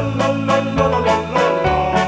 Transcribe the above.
la la